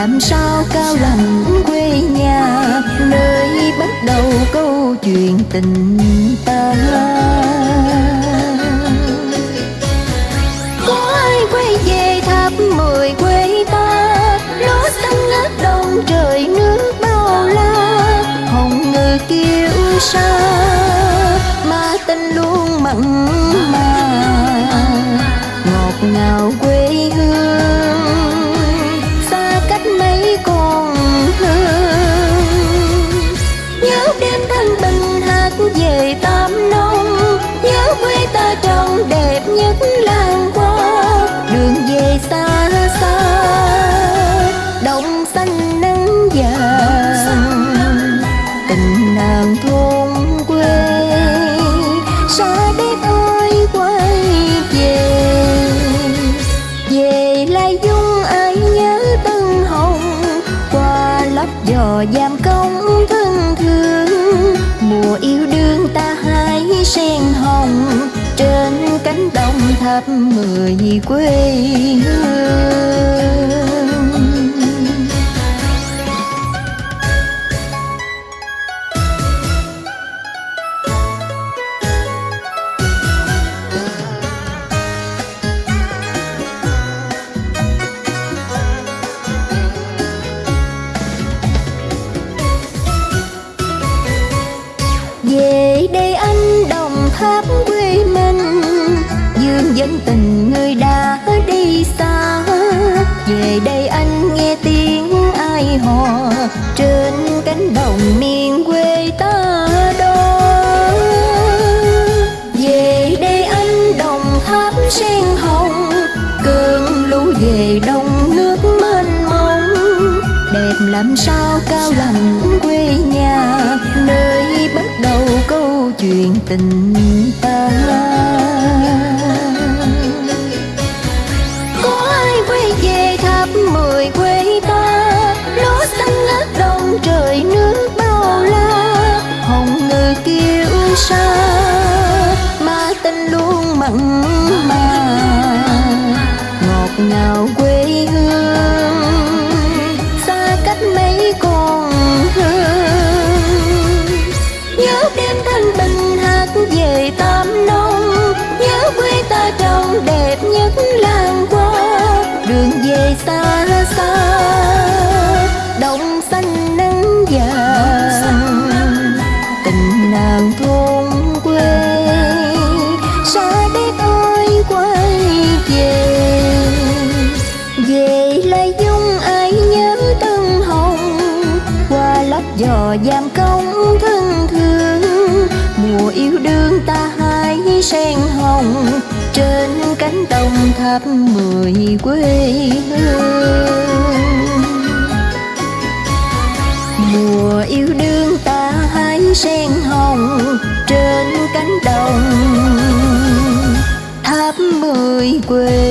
làm sao cao lành quê nhà? Nơi bắt đầu câu chuyện tình ta. Có ai quay về tháp mười quê ta? Lúa xanh ngát đông trời nước bao la. Hồng ngự kêu xa mà tình luôn mặn trò giam công thân thương. Mùa yêu đương ta hái sen hồng, trên cánh đồng tháp mười quê hương. Đồng tháp quê mình. Dương dân tình người đã đi xa. Về đây anh nghe tiếng ai hò. Trên cánh đồng miền quê ta đó về đây anh đồng tháp sen hồng. Cơn lũ về đông nước mênh mông. Đẹp làm sao cao lành quê chuyện tình ta nắng vàng, tình nàng thôn quê. Xa đét ơi quay về về lại dung ai nhớ tân hồng. Qua lấp giò giam công thân thương, mùa yêu đương ta hai sen hồng. Trên cánh đồng tháp mười quê hương mùa yêu đương ta hái sen hồng trên cánh đồng. Tháp mười quê